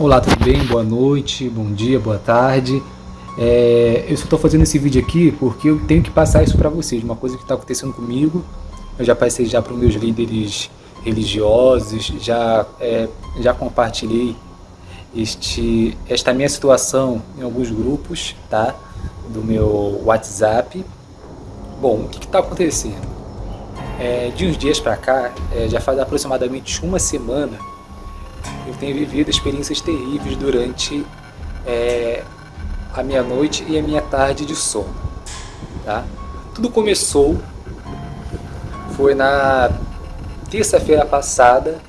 Olá, tudo bem? Boa noite, bom dia, boa tarde. É, eu só estou fazendo esse vídeo aqui porque eu tenho que passar isso para vocês, uma coisa que está acontecendo comigo. Eu já passei já para os meus líderes religiosos, já, é, já compartilhei este, esta minha situação em alguns grupos tá? do meu WhatsApp. Bom, o que está acontecendo? É, de uns dias para cá, é, já faz aproximadamente uma semana, eu tenho vivido experiências terríveis durante é, a minha noite e a minha tarde de sono. Tá? Tudo começou, foi na terça-feira passada,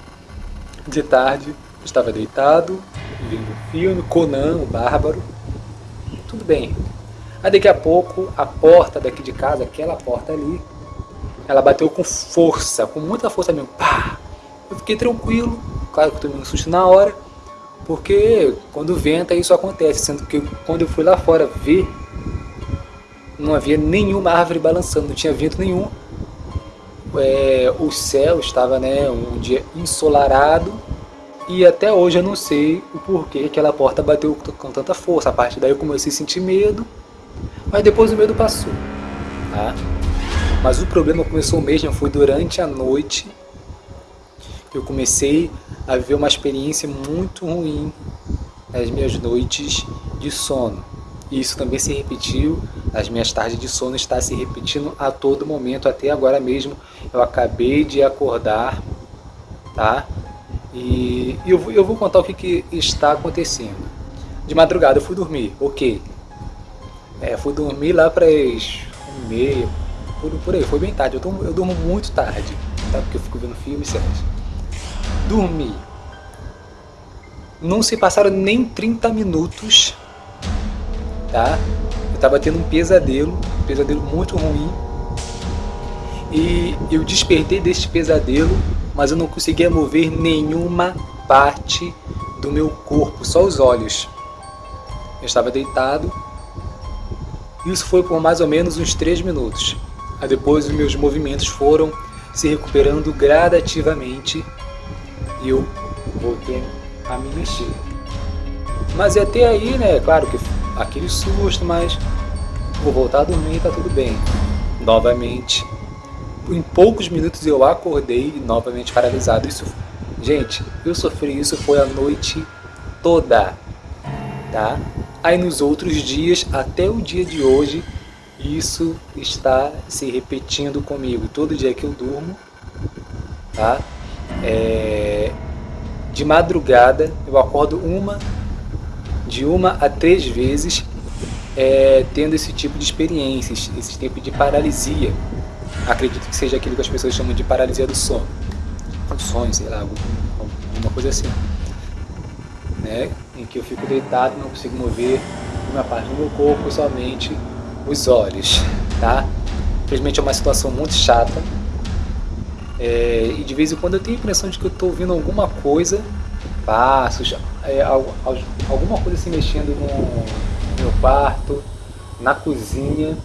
de tarde, eu estava deitado, vendo um filme, Conan, o Bárbaro, tudo bem. Aí daqui a pouco, a porta daqui de casa, aquela porta ali, ela bateu com força, com muita força mesmo, pá! Eu fiquei tranquilo, claro que eu tomei um susto na hora, porque quando venta isso acontece, sendo que quando eu fui lá fora ver, não havia nenhuma árvore balançando, não tinha vento nenhum. É, o céu estava né, um dia ensolarado e até hoje eu não sei o porquê aquela porta bateu com tanta força. A partir daí eu comecei a sentir medo, mas depois o medo passou. Tá? Mas o problema começou mesmo, foi durante a noite eu comecei a viver uma experiência muito ruim nas minhas noites de sono. E isso também se repetiu, as minhas tardes de sono está se repetindo a todo momento, até agora mesmo. Eu acabei de acordar, tá? E eu, eu vou contar o que, que está acontecendo. De madrugada eu fui dormir, ok. É, fui dormir lá para as meia, por, por aí, foi bem tarde. Eu, eu durmo muito tarde, tá? Porque eu fico vendo filme e dormi. Não se passaram nem 30 minutos, tá? Eu estava tendo um pesadelo, um pesadelo muito ruim. E eu despertei deste pesadelo, mas eu não conseguia mover nenhuma parte do meu corpo, só os olhos. Eu estava deitado. Isso foi por mais ou menos uns 3 minutos. Aí depois os meus movimentos foram se recuperando gradativamente eu voltei a me mexer. Mas até aí, né, claro que aquele susto, mas vou voltar a dormir tá tudo bem. Novamente, em poucos minutos eu acordei novamente paralisado. Isso, gente, eu sofri isso foi a noite toda, tá? Aí nos outros dias, até o dia de hoje, isso está se repetindo comigo. Todo dia que eu durmo, tá? É, de madrugada eu acordo uma, de uma a três vezes é, tendo esse tipo de experiências, esse tipo de paralisia. Acredito que seja aquilo que as pessoas chamam de paralisia do sono. Do sonho, sei lá, alguma coisa assim. Né? Em que eu fico deitado, não consigo mover uma parte do meu corpo, somente os olhos. Tá? Infelizmente é uma situação muito chata, é, e de vez em quando eu tenho a impressão de que eu estou ouvindo alguma coisa, passos, é, alguma coisa se mexendo no meu quarto, na cozinha.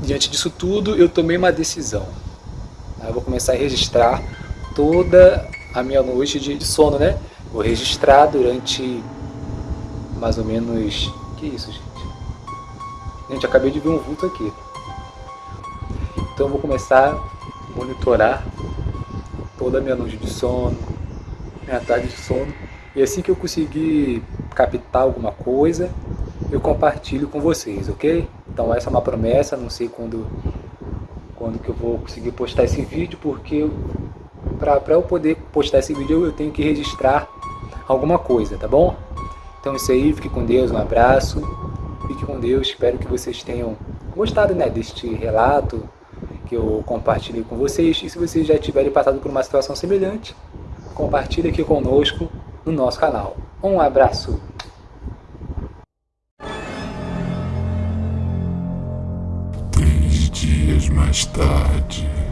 Diante disso tudo, eu tomei uma decisão. Eu vou começar a registrar toda a minha noite de sono, né? Vou registrar durante mais ou menos... Que isso, gente? Gente, acabei de ver um vulto aqui. Então eu vou começar a monitorar toda a minha noite de sono, minha tarde de sono. E assim que eu conseguir captar alguma coisa, eu compartilho com vocês, ok? Então essa é uma promessa, não sei quando, quando que eu vou conseguir postar esse vídeo, porque para eu poder postar esse vídeo eu tenho que registrar alguma coisa, tá bom? Então é isso aí, fique com Deus, um abraço, fique com Deus, espero que vocês tenham gostado né, deste relato, que eu compartilhei com vocês. E se vocês já tiverem passado por uma situação semelhante, compartilhe aqui conosco no nosso canal. Um abraço! Mais tarde...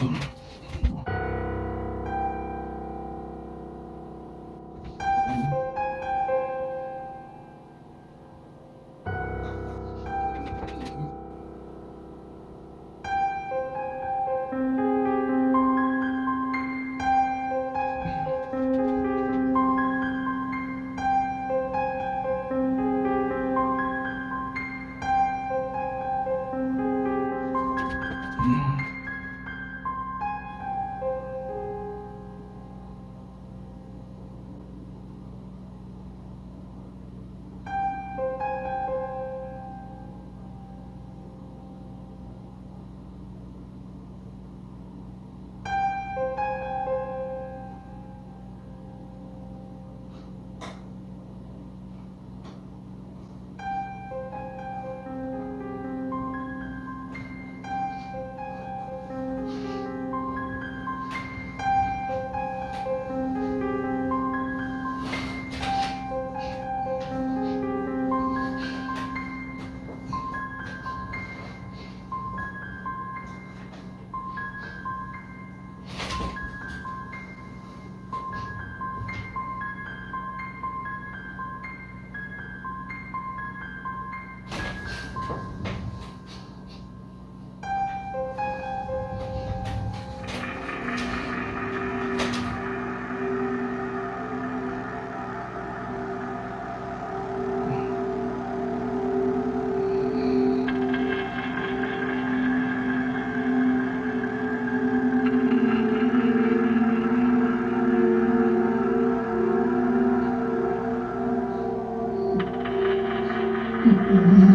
Mm-hmm. Mm-hmm.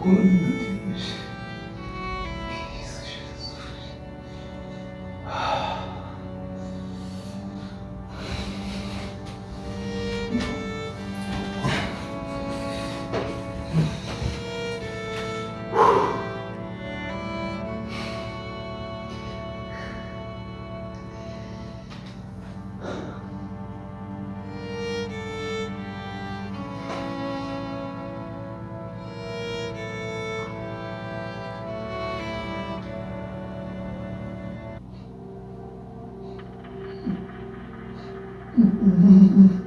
Até quando, Deus.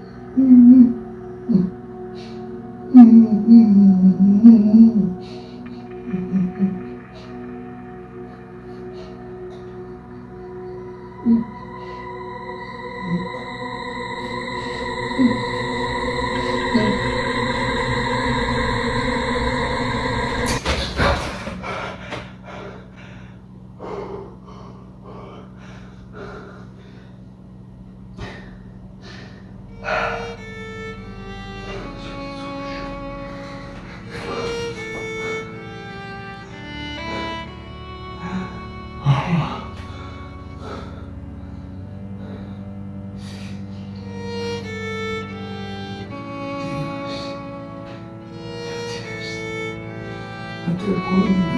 Deus?